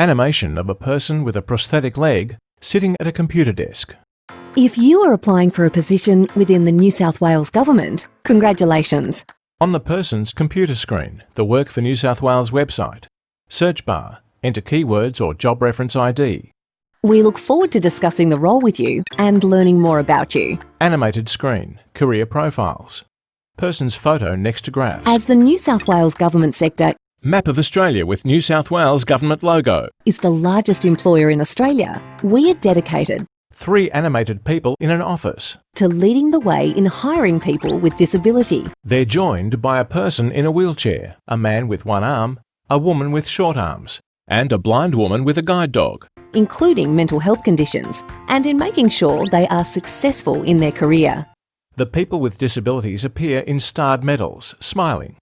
Animation of a person with a prosthetic leg sitting at a computer desk. If you are applying for a position within the New South Wales Government, congratulations. On the person's computer screen, the Work for New South Wales website. Search bar, enter keywords or job reference ID. We look forward to discussing the role with you and learning more about you. Animated screen, career profiles. Person's photo next to graphs. As the New South Wales Government sector Map of Australia with New South Wales Government logo. is the largest employer in Australia, we are dedicated Three animated people in an office. to leading the way in hiring people with disability. They're joined by a person in a wheelchair, a man with one arm, a woman with short arms, and a blind woman with a guide dog. including mental health conditions, and in making sure they are successful in their career. The people with disabilities appear in starred medals, smiling.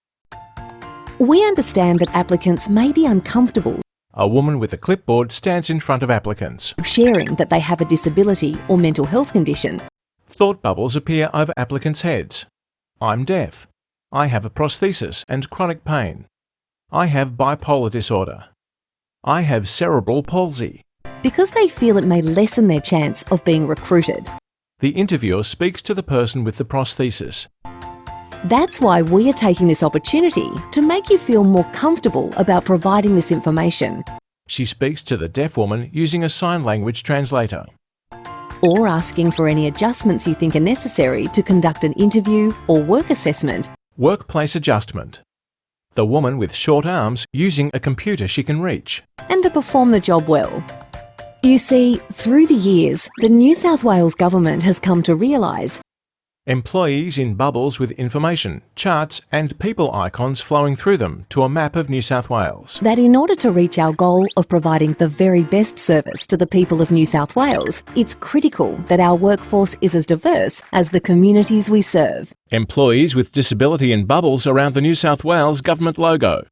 We understand that applicants may be uncomfortable A woman with a clipboard stands in front of applicants. sharing that they have a disability or mental health condition. Thought bubbles appear over applicants' heads. I'm deaf. I have a prosthesis and chronic pain. I have bipolar disorder. I have cerebral palsy. because they feel it may lessen their chance of being recruited. The interviewer speaks to the person with the prosthesis. That's why we are taking this opportunity to make you feel more comfortable about providing this information She speaks to the deaf woman using a sign language translator. or asking for any adjustments you think are necessary to conduct an interview or work assessment Workplace adjustment. The woman with short arms using a computer she can reach. and to perform the job well. You see, through the years, the New South Wales Government has come to realise Employees in bubbles with information, charts, and people icons flowing through them to a map of New South Wales. that in order to reach our goal of providing the very best service to the people of New South Wales, it's critical that our workforce is as diverse as the communities we serve. Employees with disability in bubbles around the New South Wales government logo.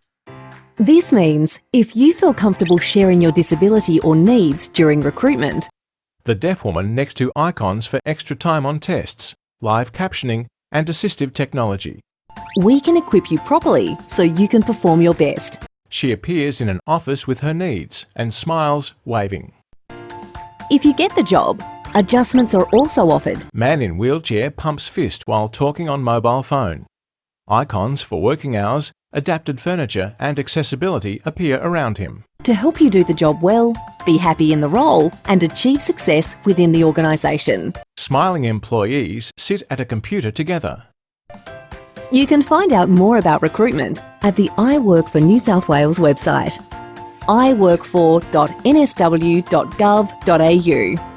This means if you feel comfortable sharing your disability or needs during recruitment, The deaf woman next to icons for extra time on tests, live captioning, and assistive technology. we can equip you properly so you can perform your best. She appears in an office with her needs and smiles, waving. If you get the job, adjustments are also offered Man in wheelchair pumps fist while talking on mobile phone. Icons for working hours, adapted furniture, and accessibility appear around him. to help you do the job well, be happy in the role, and achieve success within the organisation. Smiling employees sit at a computer together. You can find out more about recruitment at the I Work for New South Wales website iworkfor.nsw.gov.au.